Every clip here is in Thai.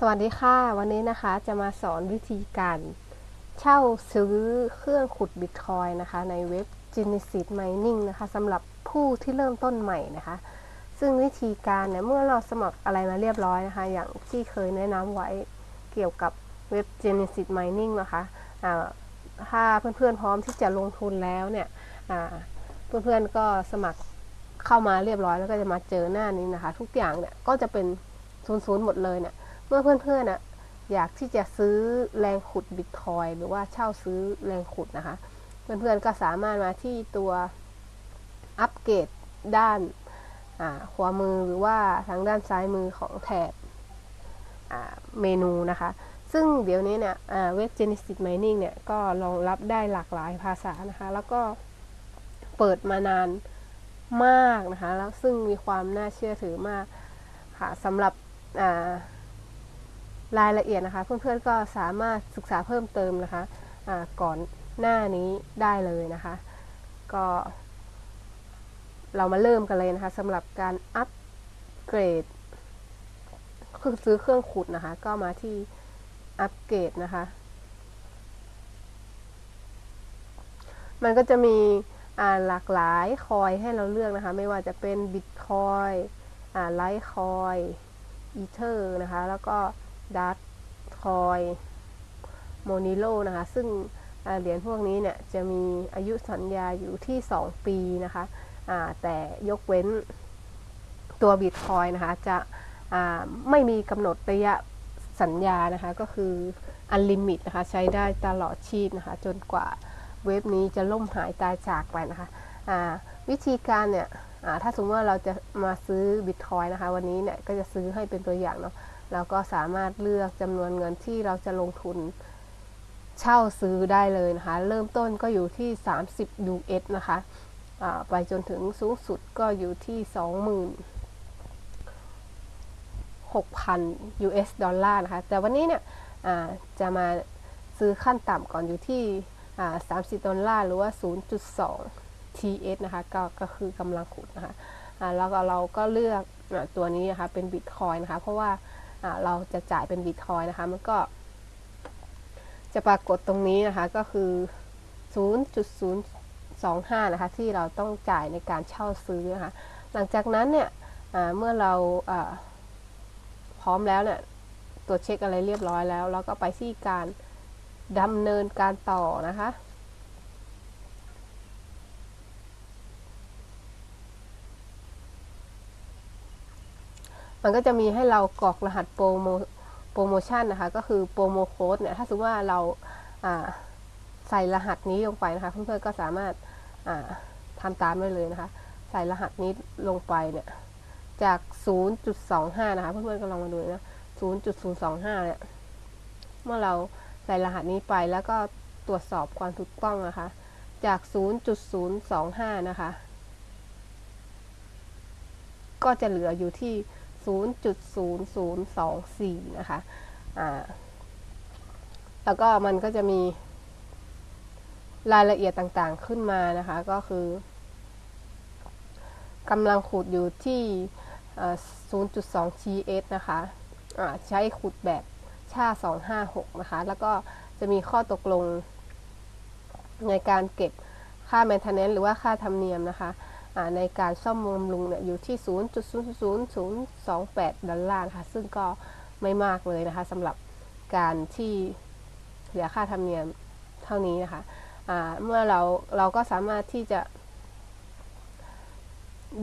สวัสดีค่ะ วันนี้นะคะจะมาสอนวิธีการเช่าซื้อเครื่องขุดบิตคอยนะคะในเว็บ Genesis Mining นะคะสำหรับผู้ที่เริ่มต้นใหม่นะคะ ซึ่งวิธีการเนี่ยเมื่อเราสมัครอะไรมาเรียบร้อยนะคะ อย่างที่เคยแนะนำไว้เกี่ยวกับเว็บ Genesis Mining นะคะะถ้าเพื่อนๆพร้อมที่จะลงทุนแล้วเนี่ยเพื่อนๆก็สมัครเข้ามาเรียบร้อยแล้วก็จะมาเจอหน้านี้นะคะ ทุกอย่างเนี่ยก็จะเป็นศูนย์ๆหมดเลยเนี่ย เมื่อเพื่อนๆนะอยากที่จะซื้อแรงขุดบิตคอยหรือว่าเช่าซื้อแรงขุดนะคะ เพื่อนๆก็สามารถมาที่ตัวอัปเกรดด้านขวามือหรือว่าทางด้านซ้ายมือของแถบเมนูนะคะ ซึ่งเดี๋ยวนี้เนี่ยเว็บ Genesis Mining เนี่ยก็รองรับได้หลากหลายภาษานะคะ แล้วก็เปิดมานานมากนะคะ แล้วซึ่งมีความน่าเชื่อถือมากค่ะสำหรับ รายละเอียดนะคะ เพื่อนๆก็สามารถศึกษาเพิ่มเติมนะคะะก่อนหน้านี้ได้เลยนะคะ ก็เรามาเริ่มกันเลยนะคะสำหรับการอัปเกรดคือซื้อเครื่องขุดนะคะ ก็มาที่อัปเกรดนะคะ มันก็จะมีหลากหลาย coin ให้เราเลือกนะคะ ไม่ว่าจะเป็น Bitcoin Litecoin Ether นะคะ แล้วก็ Dashcoin Monero นะคะ ซึ่งเหรียญพวกนี้เนี่ยจะมีอายุสัญญาอยู่ที่ 2 ปีนะคะแต่ยกเว้นตัวบิตคอยนะคะ จะไม่มีกำหนดระยะสัญญานะคะ ก็คืออันลิมิตนะคะ ใช้ได้ตลอดชีพนะคะ จนกว่าเว็บนี้จะล่มหายตายจากไปนะคะวิธีการเนี่ยถ้าสมมติว่าเราจะมาซื้อบิตคอยนะคะ วันนี้เนี่ยก็จะซื้อให้เป็นตัวอย่างเนาะ เราก็สามารถเลือกจำนวนเงินที่เราจะลงทุนเช่าซื้อได้เลยนะคะ เริ่มต้นก็อยู่ที่ 30 US นะคะไปจนถึงสูงสุดก็อยู่ที่ 26,000 US ดอลลาร์นะคะ แต่วันนี้เนี่ยจะมาซื้อขั้นต่ำก่อนอยู่ที่ 30 ดอลลาร์หรือว่า 0.2 TH นะคะกก็คือกำลังขุดนะคะแล้วก็เราก็เลือกตัวนี้นะคะเป็นบิตคอยนะคะ เพราะว่า เราจะจ่ายเป็นบิตคอยนะคะ มันก็ จะปรากฏตรงนี้นะคะ ก็คือ 0.025 นะคะ ที่เราต้องจ่ายในการเช่าซื้อนะคะ หลังจากนั้นเนี่ยเมื่อเราพร้อมแล้วเนี่ยตรวจเช็คอะไรเรียบร้อยแล้วแล้วก็ไปที่การดำเนินการต่อนะคะ มันก็จะมีให้เรากรอกรหัสโปรโมโปรโมชั่นนะคะ ก็คือโปรโมโค้ดเนี่ย ถ้าสมมติว่าเราใส่รหัสนี้ลงไปนะคะ เพื่อนๆก็สามารถทำตามได้เลยนะคะ ใส่รหัสนี้ลงไปเนี่ย จาก 0.25 นะคะ เพื่อนๆก็ลองมาดูนะ 0.025 เนี่ย เมื่อเราใส่รหัสนี้ไปแล้วก็ตรวจสอบความถูกต้องนะคะ จาก 0.025 นะคะ ก็จะเหลืออยู่ที่ 0.0024 นะคะอ่าแล้วก็มันก็จะมีรายละเอียดต่างๆขึ้นมานะคะ ก็คือกำลังขุดอยู่ที่ 0.2 TS นะคะะใช้ขุดแบบชา 256 นะคะ แล้วก็จะมีข้อตกลงในการเก็บค่า maintenance หรือว่าค่าธรรมเนียมนะคะ ในการซ่อมบำรุงเนี่ยอยู่ที่ 0.00028 ดอลลาร์ค่ะซึ่งก็ไม่มากเลยนะคะสำหรับการที่เสียค่าธรรมเนียมเท่านี้นะคะะเมื่อเราเราก็สามารถที่จะ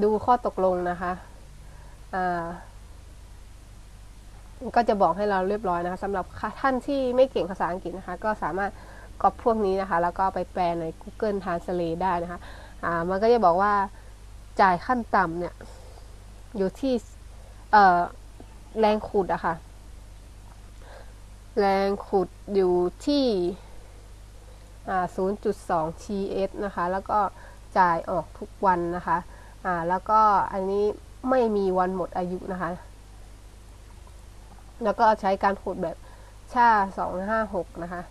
ดูข้อตกลงนะคะะก็จะบอกให้เราเรียบร้อยนะคะสำหรับท่านที่ไม่เก่งภาษาอังกฤษนะคะ ก็สามารถก๊อปพวกนี้นะคะ แล้วก็ไปแปลใน Google Translate ได้นะคะะมันก็จะบอกว่า จ่ายขั้นต่ำเนี่ย อยู่ที่แรงขุดอะค่ะ แรงขุดอยู่ที่0.2 TS นะคะ แล้วก็จ่ายออกทุกวันนะคะอ่าแล้วก็อันนี้ไม่มีวันหมดอายุนะคะ แล้วก็ใช้การขุดแบบชา256 นะคะ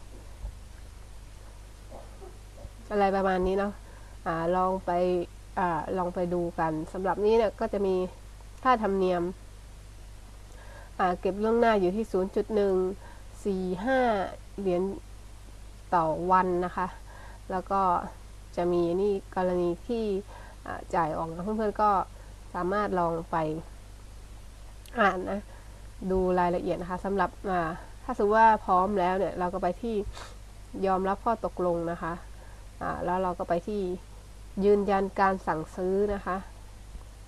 อะไรประมาณนี้เนาะอ่าลองไป อลองไปดูกันสำหรับนี้เนี่ยก็จะมีค่าธรรมเนียมเก็บล่วงหน้าอยู่ที่ 0.145 เหรียญต่อวันนะคะ แล้วก็จะมีนี่กรณีที่จ่ายออกนะเพื่อนๆก็สามารถลองไปอ่านนะดูรายละเอียดนะคะสำหรับถ้าสมมติว่าพร้อมแล้วเนี่ยเราก็ไปที่ยอมรับข้อตกลงนะคะอ่าแล้วเราก็ไปที่ ยืนยันการสั่งซื้อนะคะ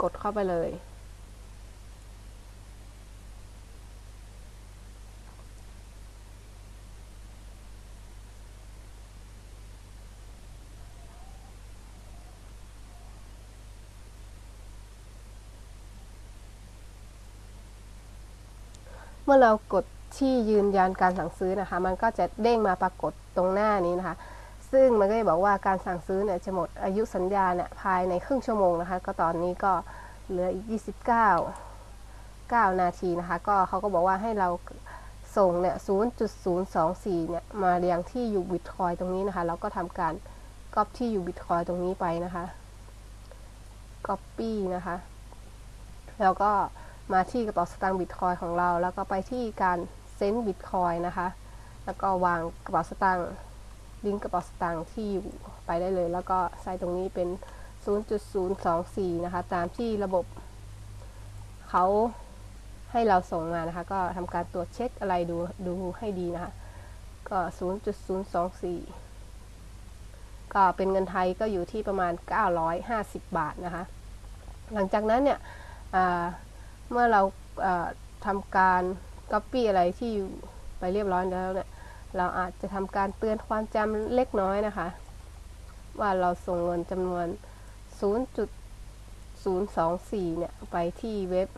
กดเข้าไปเลย เมื่อเรากดที่ยืนยันการสั่งซื้อนะคะ มันก็จะเด้งมาปรากฏตรงหน้านี้นะคะ ซึ่งมันก็จะบอกว่าการสั่งซื้อเนี่ยจะหมดอายุสัญญาเนี่ยภายในครึ่งชั่วโมงนะคะ ก็ตอนนี้ก็เหลืออีก 29 9 นาทีนะคะ ก็เขาก็บอกว่าให้เราส่งเนี่ย0.024 เนี่ยมาเรียงที่อยู่บิตคอยตรงนี้นะคะ แล้วก็ทำการก๊อปที่อยู่บิตคอยตรงนี้ไปนะคะ Copy นะคะ แล้วก็มาที่กระเป๋าสตางค์บิตคอยของเรา แล้วก็ไปที่การเซ็นบิตคอยนะคะ แล้วก็วางกระเป๋าสตางค์ ลิงก์กระเป๋าสตางค์ที่อยู่ไปได้เลย แล้วก็ใส่ตรงนี้เป็น 0.024 นะคะ ตามที่ระบบเขาให้เราส่งมานะคะ ก็ทำการตรวจเช็คอะไรดูดูให้ดีนะคะ ก็ 0.024 ก็เป็นเงินไทยก็อยู่ที่ประมาณ 950 บาทนะคะ หลังจากนั้นเนี่ยเมื่อเราทำการ Copy อะไรที่ไปเรียบร้อยแล้วเนี่ย เราอาจจะทำการเตือนความจำเล็กน้อยนะคะ ว่าเราส่งเงินจำนวน 0.024 เนี่ย ไปที่เว็บ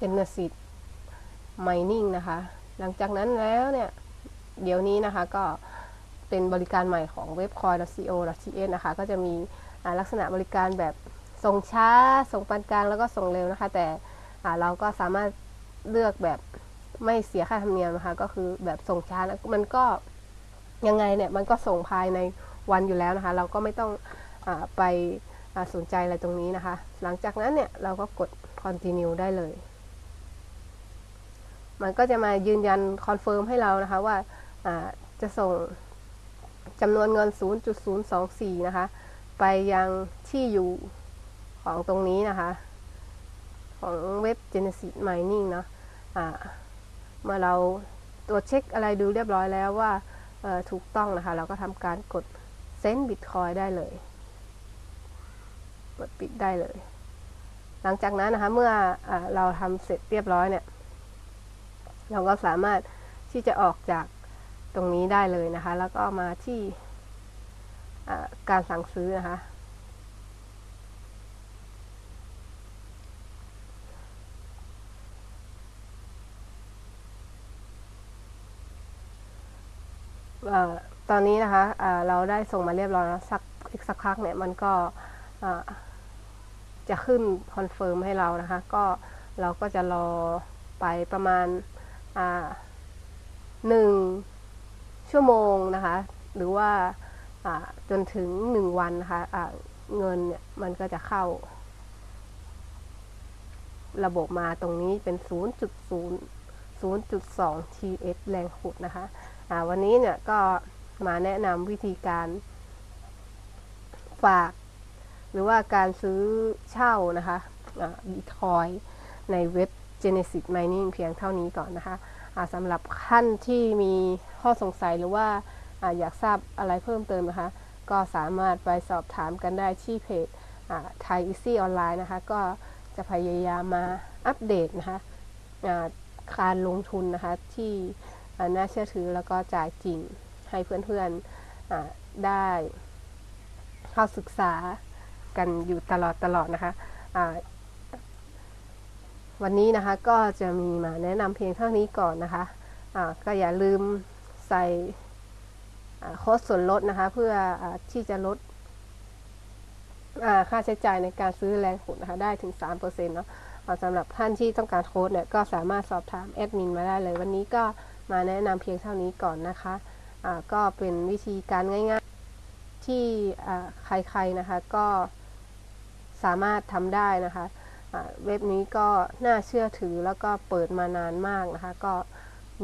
Genesis Mining นะคะ หลังจากนั้นแล้วเนี่ย เดี๋ยวนี้นะคะก็เป็นบริการใหม่ของเว็บ coin.co.th นะคะ ก็จะมีลักษณะบริการแบบส่งช้า ส่งปานกลางแล้วก็ส่งเร็วนะคะ แต่เราก็สามารถเลือกแบบ ไม่เสียค่าธรรมเนียมนะคะ ก็คือแบบส่งช้ามันก็ยังไงเนี่ยมันก็ส่งภายในวันอยู่แล้วนะคะ เราก็ไม่ต้องอไปสนใจอะไรตรงนี้นะคะ หลังจากนั้นเนี่ยเราก็กด continue ได้เลย มันก็จะมายืนยัน confirm ให้เรานะคะว่าจะส่งจำนวนเงิน 0.024 นะคะ ไปยังที่อยู่ของตรงนี้นะคะ ของเว็บ Genesis Mining เนาะะ เมื่อเราตรวจเช็คอะไรดูเรียบร้อยแล้วว่าถูกต้องนะคะ เราก็ทำการกด send Bitcoin ได้เลย กดปิดได้เลย หลังจากนั้นนะคะ เมื่ออเราทำเสร็จเรียบร้อยเนี่ย เราก็สามารถที่จะออกจากตรงนี้ได้เลยนะคะ แล้วก็มาที่การสั่งซื้อนะคะ ตอนนี้นะคะเราได้ส่งมาเรียบร้อยแล้วสักอีกสักพักเนี่ยมันก็จะขึ้น confirm ให้เรานะคะ ก็เราก็จะรอไปประมาณหนึ่งชั่วโมงนะคะ หรือว่าจนถึงหนึ่งวันนะคะะเงินเนี่ยมันก็จะเข้า ระบบมาตรงนี้เป็น 0.0 0.2 TS แรงขุดนะคะ วันนี้เนี่ยก็มาแนะนำวิธีการฝาก หรือว่าการซื้อเช่านะคะบิตคอยในเว็บ Genesis Mining เพียงเท่านี้ก่อนนะคะสำหรับท่านที่มีข้อสงสัยหรือว่าออยากทราบอะไรเพิ่มเติมนะคะ ก็สามารถไปสอบถามกันได้ที่เพจ Thai Easy Online นะคะ ก็จะพยายามมาอัปเดตนะคะการลงทุนนะคะที่ น่าเชื่อถือแล้วก็จ่ายจริงให้เพื่อนๆได้เข้าศึกษากันอยู่ตลอดตลอดนะคะวันนี้นะคะก็จะมีมาแนะนำเพียงเท่านี้ก่อนนะคะะก็อย่าลืมใส่โค้ดส่วนลดนะคะเพื่ออที่จะลดค่าใช้จ่ายในการซื้อแรงขุดนะคะได้ถึง 3%เนาะสำหรับท่านที่ต้องการโค้ดเนี่ยก็สามารถสอบถามแอดมินมาได้เลย วันนี้ก็ มาแนะนำเพียงเท่านี้ก่อนนะคะะก็เป็นวิธีการง่ายๆที่ใครๆนะคะก็สามารถทำได้นะคะอ่าเว็บนี้ก็น่าเชื่อถือแล้วก็เปิดมานานมากนะคะ ก็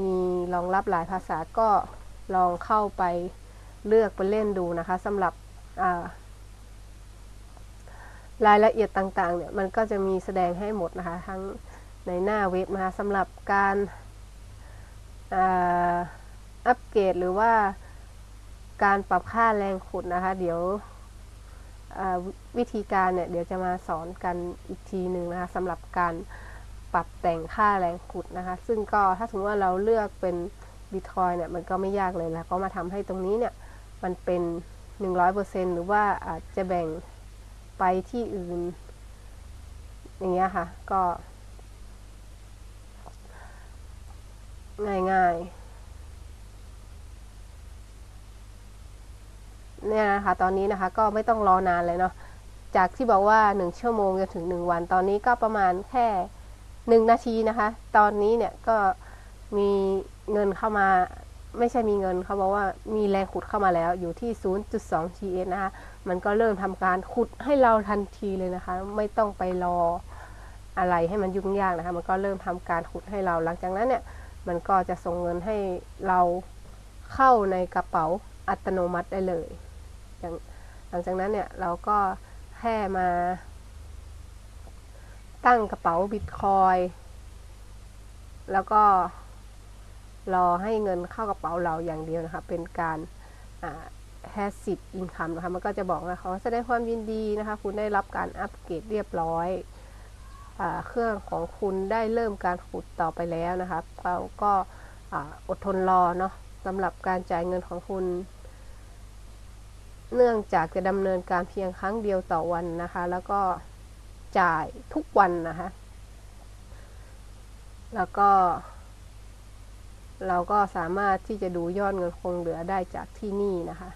มีรองรับหลายภาษาก็ลองเข้าไปเลือกไปเล่นดูนะคะสำหรับอ่ารายละเอียดต่างๆเนี่ยมันก็จะมีแสดงให้หมดนะคะ ทั้งในหน้าเว็บนะคะสำหรับการ อัปเกรดหรือว่าการปรับค่าแรงขุดนะคะ เดี๋ยววิธีการเนี่ยเดี๋ยวจะมาสอนกันอีกทีหนึ่งนะคะสำหรับการปรับแต่งค่าแรงขุดนะคะ ซึ่งก็ถ้าสมมติว่าเราเลือกเป็นบิตคอยเนี่ยมันก็ไม่ยากเลยแล้วก็มาทำให้ตรงนี้เนี่ยมันเป็น 100%หรือว่าอาจจะแบ่งไปที่อื่น อย่างเงี้ยค่ะ ก็ ง่ายๆเนี่ยนะคะตอนนี้นะคะก็ไม่ต้องรอนานเลยเนาะจากที่บอกว่า 1 ชั่วโมงจนถึง 1 วันตอนนี้ก็ประมาณแค่ 1 นาทีนะคะ ตอนนี้เนี่ยก็มีเงินเข้ามาไม่ใช่มีเงินเขาบอกว่ามีแรงขุดเข้ามาแล้วอยู่ที่ 0.2 TS นะคะ มันก็เริ่มทำการขุดให้เราทันทีเลยนะคะ ไม่ต้องไปรออะไรให้มันยุ่งยากนะคะ มันก็เริ่มทำการขุดให้เราหลังจากนั้นเนี่ย มันก็จะส่งเงินให้เราเข้าในกระเป๋าอัตโนมัติได้เลย หลังจากนั้นเนี่ยเราก็แค่มา ตั้งกระเป๋าบิตคอยแล้วก็รอให้เงินเข้ากระเป๋าเราอย่างเดียวนะคะ เป็นการแฮสซิ v อินคัมนะคะ มันก็จะบอกนะคะแสดงความยินดีนะคะ คุณได้รับการอัปเกรดเรียบร้อย เครื่องของคุณได้เริ่มการขุดต่อไปแล้วนะคะเราก็อดทนรอเนาะสำหรับการจ่ายเงินของคุณ เนื่องจากจะดำเนินการเพียงครั้งเดียวต่อวันนะคะ แล้วก็จ่ายทุกวันนะคะ แล้วก็ เราก็สามารถที่จะดูยอดเงินคงเหลือได้จากที่นี่นะคะ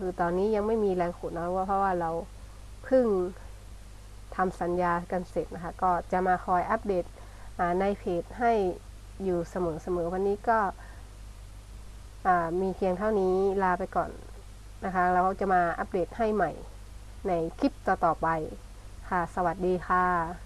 คือตอนนี้ยังไม่มีแรงขุดนะว่าเพราะว่าเราเพิ่ง ทำสัญญากันเสร็จนะคะ ก็จะมาคอยอัปเดตในเพจให้อยู่เสมอๆ วันนี้ก็มีเพียงเท่านี้ลาไปก่อนนะคะ แล้วจะมาอัปเดตให้ใหม่ในคลิปต่อๆไปค่ะ สวัสดีค่ะ